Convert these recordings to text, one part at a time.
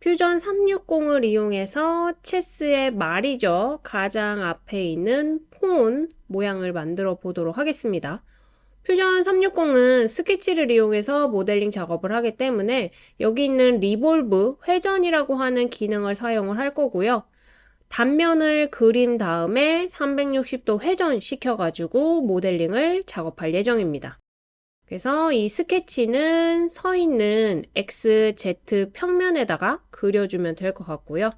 퓨전 360을 이용해서 체스의 말이죠. 가장 앞에 있는 pawn 모양을 만들어 보도록 하겠습니다. 퓨전 360은 스케치를 이용해서 모델링 작업을 하기 때문에 여기 있는 revolve 회전이라고 하는 기능을 사용을 할 거고요. 단면을 그린 다음에 360도 회전시켜 가지고 모델링을 작업할 예정입니다. 그래서 이 스케치는 서 있는 XZ 평면에다가 그려주면 될 것 같고요.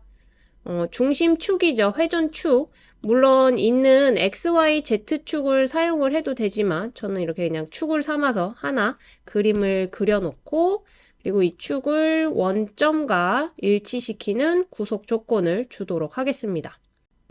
어, 중심축이죠. 회전축. 물론 있는 XYZ축을 사용을 해도 되지만 저는 이렇게 그냥 축을 삼아서 하나 그림을 그려놓고 그리고 이 축을 원점과 일치시키는 구속 조건을 주도록 하겠습니다.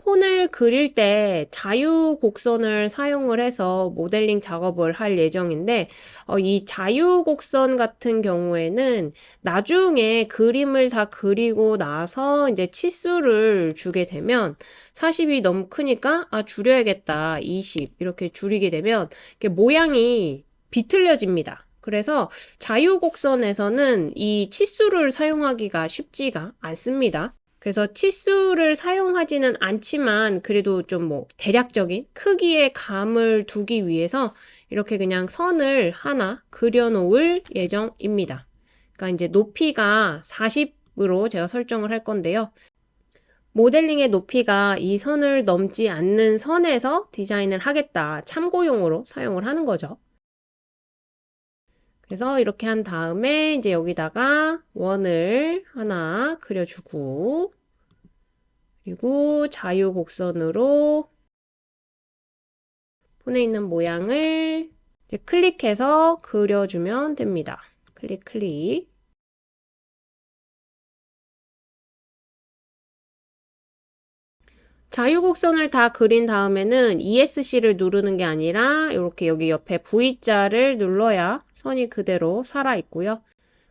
폰을 그릴 때 자유 곡선을 사용을 해서 모델링 작업을 할 예정인데 어, 이 자유 곡선 같은 경우에는 나중에 그림을 다 그리고 나서 이제 치수를 주게 되면 40이 너무 크니까 아 줄여야겠다 20 이렇게 줄이게 되면 모양이 비틀려집니다. 그래서 자유곡선에서는 이 치수를 사용하기가 쉽지가 않습니다. 그래서 치수를 사용하지는 않지만 그래도 좀 뭐 대략적인 크기의 감을 두기 위해서 이렇게 그냥 선을 하나 그려 놓을 예정입니다. 그러니까 이제 높이가 40으로 제가 설정을 할 건데요. 모델링의 높이가 이 선을 넘지 않는 선에서 디자인을 하겠다. 참고용으로 사용을 하는 거죠. 그래서 이렇게 한 다음에 이제 여기다가 원을 하나 그려주고 그리고 자유 곡선으로 폰에 있는 모양을 클릭해서 그려주면 됩니다. 클릭 클릭 자유곡선을 다 그린 다음에는 ESC를 누르는 게 아니라 이렇게 여기 옆에 V자를 눌러야 선이 그대로 살아있고요.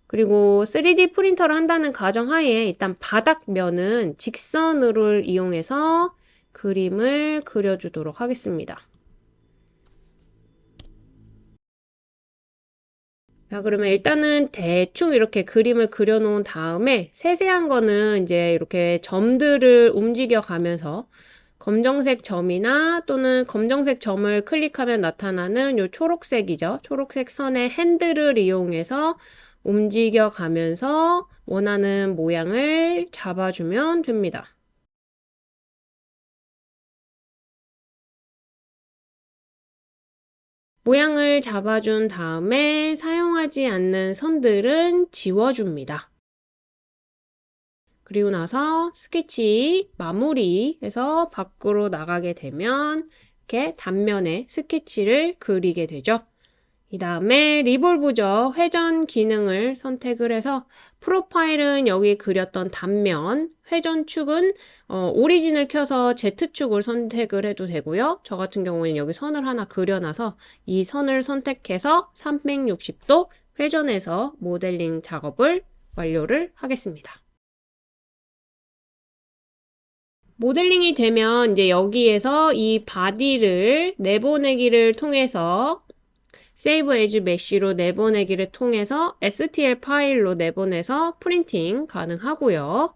그리고 3D 프린터를 한다는 가정하에 일단 바닥면은 직선으로 이용해서 그림을 그려주도록 하겠습니다. 자, 그러면 일단은 대충 이렇게 그림을 그려놓은 다음에 세세한 거는 이제 이렇게 점들을 움직여 가면서 검정색 점이나 또는 검정색 점을 클릭하면 나타나는 요 초록색이죠. 초록색 선의 핸들을 이용해서 움직여 가면서 원하는 모양을 잡아주면 됩니다. 모양을 잡아준 다음에 사용하지 않는 선들은 지워줍니다. 그리고 나서 스케치 마무리해서 밖으로 나가게 되면 이렇게 단면에 스케치를 그리게 되죠. 이 다음에 리볼브죠. 회전 기능을 선택을 해서 프로파일은 여기 그렸던 단면, 회전축은 어, 오리진을 켜서 Z축을 선택을 해도 되고요. 저 같은 경우는 여기 선을 하나 그려놔서 이 선을 선택해서 360도 회전해서 모델링 작업을 완료를 하겠습니다. 모델링이 되면 이제 여기에서 이 body를 내보내기를 통해서 save as mesh로 내보내기를 통해서 STL 파일로 내보내서 프린팅 가능하고요.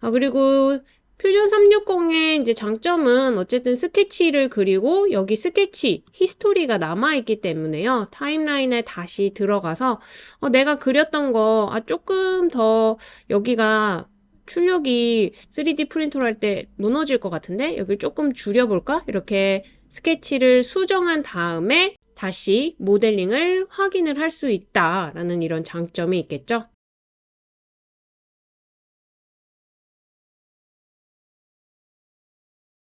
아, 그리고 퓨전 360의 이제 장점은 어쨌든 스케치를 그리고 여기 스케치 history가 남아있기 때문에요. timeline에 다시 들어가서 어, 내가 그렸던 거 아, 조금 더 여기가 출력이 3D 프린터로 할 때 무너질 것 같은데 여기를 조금 줄여볼까? 이렇게 스케치를 수정한 다음에 다시 모델링을 확인을 할 수 있다라는 이런 장점이 있겠죠.